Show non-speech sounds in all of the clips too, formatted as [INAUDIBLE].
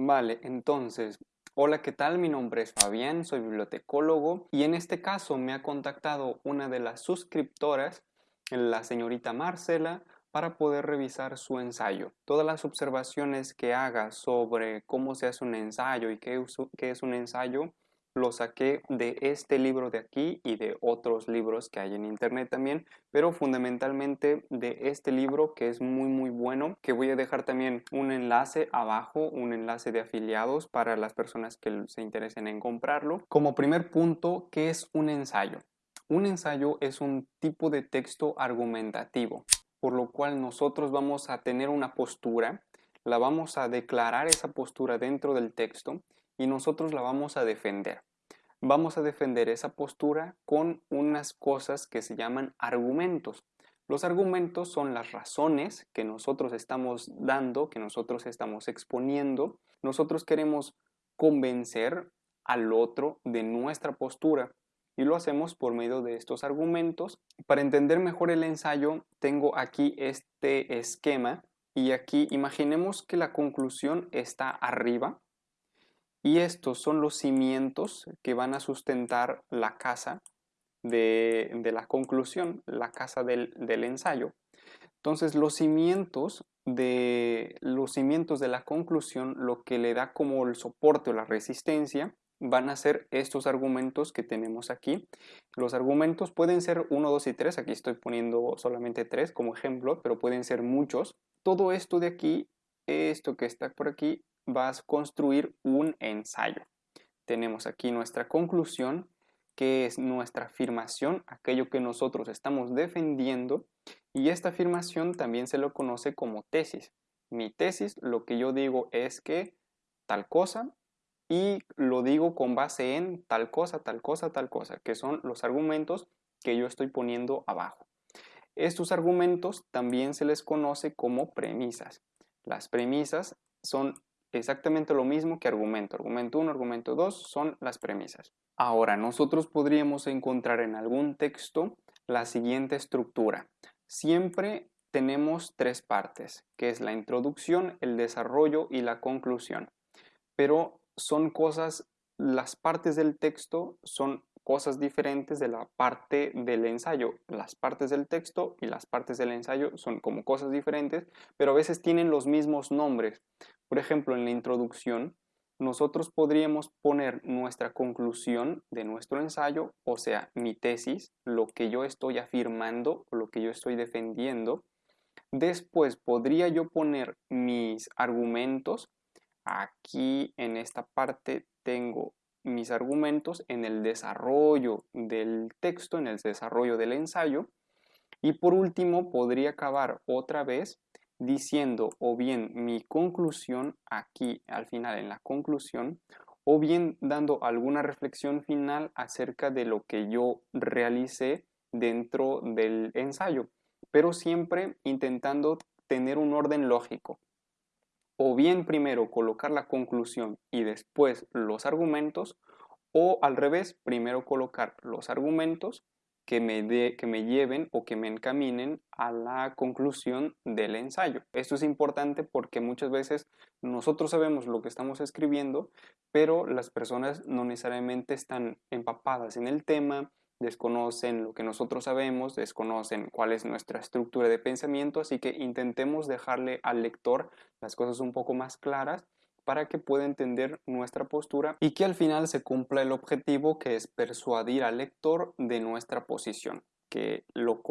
Vale, entonces, hola, ¿qué tal? Mi nombre es Fabián, soy bibliotecólogo y en este caso me ha contactado una de las suscriptoras, la señorita Marcela, para poder revisar su ensayo. Todas las observaciones que haga sobre cómo se hace un ensayo y qué, es un ensayo, lo saqué de este libro de aquí y de otros libros que hay en internet también, pero fundamentalmente de este libro que es muy muy bueno, que voy a dejar también un enlace abajo, un enlace de afiliados para las personas que se interesen en comprarlo. Como primer punto, ¿qué es un ensayo? Un ensayo es un tipo de texto argumentativo, por lo cual nosotros vamos a tener una postura, la vamos a declarar esa postura dentro del texto y nosotros la vamos a defender vamos a defender esa postura con unas cosas que se llaman argumentos. Los argumentos son las razones que nosotros estamos dando, que nosotros estamos exponiendo. Nosotros queremos convencer al otro de nuestra postura y lo hacemos por medio de estos argumentos. Para entender mejor el ensayo, tengo aquí este esquema y aquí imaginemos que la conclusión está arriba y estos son los cimientos que van a sustentar la casa de, la conclusión, la casa del, ensayo. Entonces los cimientos de los cimientos de la conclusión, lo que le da como el soporte o la resistencia, van a ser estos argumentos que tenemos aquí. Los argumentos pueden ser 1, 2 y 3, aquí estoy poniendo solamente 3 como ejemplo, pero pueden ser muchos. Todo esto de aquí, esto que está por aquí, vas a construir un ensayo. Tenemos aquí nuestra conclusión, que es nuestra afirmación, aquello que nosotros estamos defendiendo, y esta afirmación también se lo conoce como tesis. Mi tesis, lo que yo digo es que tal cosa, y lo digo con base en tal cosa, tal cosa, tal cosa, que son los argumentos que yo estoy poniendo abajo. Estos argumentos también se les conoce como premisas. Las premisas son exactamente lo mismo que argumento. Argumento 1, argumento 2 son las premisas. Ahora, nosotros podríamos encontrar en algún texto la siguiente estructura. Siempre tenemos tres partes, que es la introducción, el desarrollo y la conclusión. Pero son cosas, las partes del texto son cosas diferentes de la parte del ensayo. Las partes del texto y las partes del ensayo son como cosas diferentes, pero a veces tienen los mismos nombres. Por ejemplo, en la introducción, nosotros podríamos poner nuestra conclusión de nuestro ensayo, o sea, mi tesis, lo que yo estoy afirmando, lo que yo estoy defendiendo. Después podría yo poner mis argumentos. Aquí en esta parte tengo mis argumentos en el desarrollo del texto, en el desarrollo del ensayo. Y por último, podría acabar otra vez diciendo o bien mi conclusión aquí al final en la conclusión o bien dando alguna reflexión final acerca de lo que yo realicé dentro del ensayo, pero siempre intentando tener un orden lógico. O bien primero colocar la conclusión y después los argumentos, o al revés, primero colocar los argumentos que me, que me lleven o que me encaminen a la conclusión del ensayo. Esto es importante porque muchas veces nosotros sabemos lo que estamos escribiendo, pero las personas no necesariamente están empapadas en el tema, desconocen lo que nosotros sabemos, desconocen cuál es nuestra estructura de pensamiento, así que intentemos dejarle al lector las cosas un poco más claras para que pueda entender nuestra postura y que al final se cumpla el objetivo que es persuadir al lector de nuestra posición. Que lo,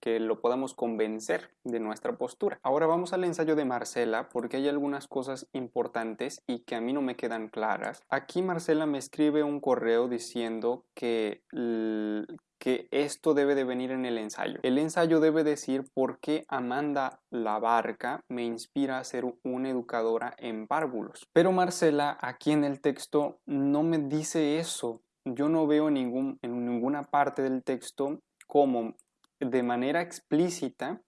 que lo podamos convencer de nuestra postura. Ahora vamos al ensayo de Marcela porque hay algunas cosas importantes y que a mí no me quedan claras. Aquí Marcela me escribe un correo diciendo que, que esto debe de venir en el ensayo. El ensayo debe decir por qué Amanda la Barca me inspira a ser una educadora en párvulos. Pero Marcela aquí en el texto no me dice eso. Yo no veo ningún, en ninguna parte del texto como de manera explícita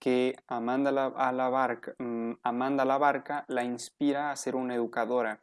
que Amanda la, a la barca, mm, Amanda la Barca la inspira a ser una educadora.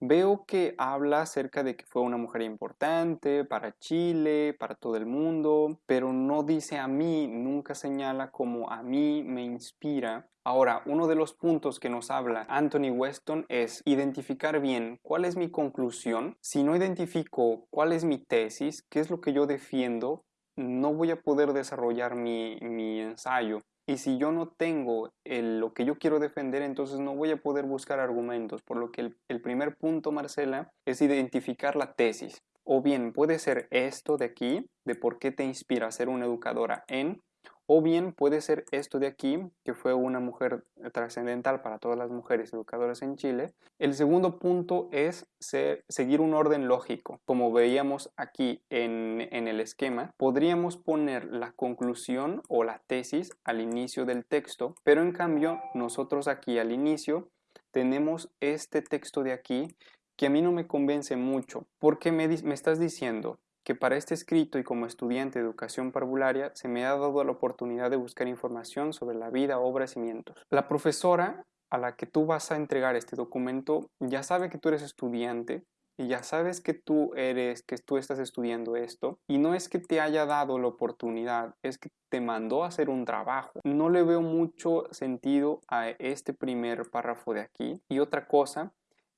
Veo que habla acerca de que fue una mujer importante para Chile, para todo el mundo, pero no dice a mí, nunca señala como a mí me inspira. Ahora, uno de los puntos que nos habla Anthony Weston es identificar bien cuál es mi conclusión. Si no identifico cuál es mi tesis, qué es lo que yo defiendo, no voy a poder desarrollar mi, mi ensayo. Y si yo no tengo lo que yo quiero defender, entonces no voy a poder buscar argumentos. Por lo que el, el primer punto, Marcela, es identificar la tesis. O bien puede ser esto de aquí, de por qué te inspira a ser una educadora en, o bien puede ser esto de aquí, que fue una mujer trascendental para todas las mujeres educadoras en Chile. El segundo punto es seguir un orden lógico. Como veíamos aquí en, el esquema, podríamos poner la conclusión o la tesis al inicio del texto, pero en cambio nosotros aquí al inicio tenemos este texto de aquí que a mí no me convence mucho, porque me, me estás diciendo que para este escrito y como estudiante de educación parvularia se me ha dado la oportunidad de buscar información sobre la vida, obras y cimientos. La profesora a la que tú vas a entregar este documento ya sabe que tú eres estudiante y ya sabes que tú eres, que tú estás estudiando esto y no es que te haya dado la oportunidad, es que te mandó a hacer un trabajo. No le veo mucho sentido a este primer párrafo de aquí. Y otra cosa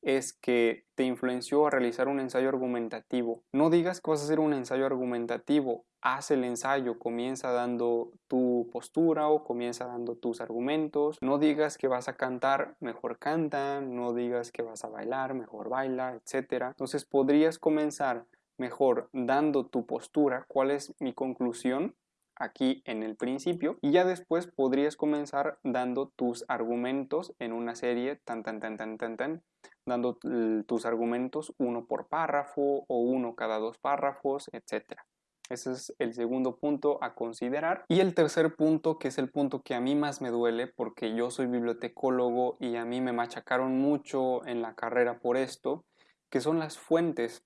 es que te influenció a realizar un ensayo argumentativo. No digas que vas a hacer un ensayo argumentativo, haz el ensayo, comienza dando tu postura o comienza dando tus argumentos. No digas que vas a cantar, mejor canta, no digas que vas a bailar, mejor baila, etc. Entonces podrías comenzar mejor dando tu postura, cuál es mi conclusión aquí en el principio y ya después podrías comenzar dando tus argumentos en una serie tan tan tan tan tan tan dando tus argumentos uno por párrafo o uno cada dos párrafos etcétera ese es el segundo punto a considerar. Y el tercer punto, que es el punto que a mí más me duele porque yo soy bibliotecólogo y a mí me machacaron mucho en la carrera por esto, que son las fuentes.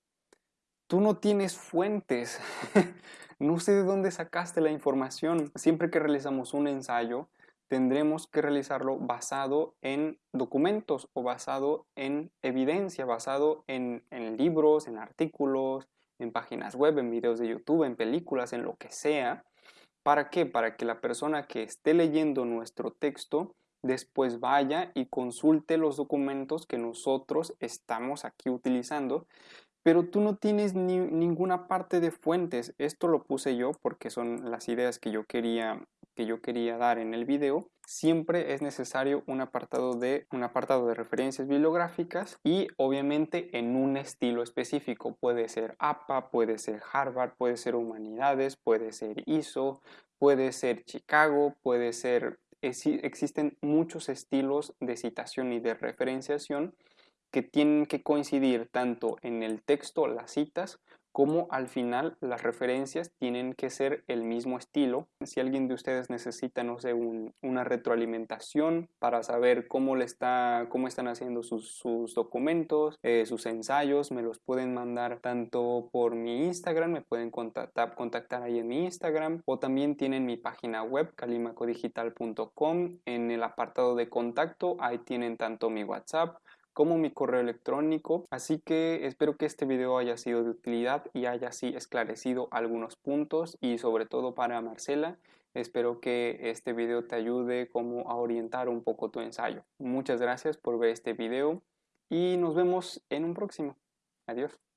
Tú no tienes fuentes. [LAUGHS] No sé de dónde sacaste la información. Siempre que realizamos un ensayo, tendremos que realizarlo basado en documentos o basado en evidencia, basado en, libros, en artículos, en páginas web, en videos de YouTube, en películas, en lo que sea. ¿Para qué? Para que la persona que esté leyendo nuestro texto después vaya y consulte los documentos que nosotros estamos aquí utilizando pero tú no tienes ni, ninguna parte de fuentes. Esto lo puse yo porque son las ideas que yo quería que yo quería dar en el video. Siempre es necesario un apartado de un apartado de referencias bibliográficas y obviamente en un estilo específico. Puede ser APA, puede ser Harvard, puede ser Humanidades, puede ser ISO, puede ser Chicago, puede ser existen muchos estilos de citación y de referenciación que tienen que coincidir tanto en el texto, las citas, como al final las referencias tienen que ser el mismo estilo. Si alguien de ustedes necesita, no sé, una retroalimentación para saber cómo, le está, cómo están haciendo sus, documentos, eh, sus ensayos, me los pueden mandar tanto por mi Instagram, me pueden contactar, contactar ahí en mi Instagram o también tienen mi página web calimacodigital.com en el apartado de contacto, ahí tienen tanto mi WhatsApp como mi correo electrónico. Así que espero que este video haya sido de utilidad y haya así esclarecido algunos puntos y sobre todo para Marcela. Espero que este video te ayude como a orientar un poco tu ensayo. Muchas gracias por ver este video y nos vemos en un próximo. Adiós.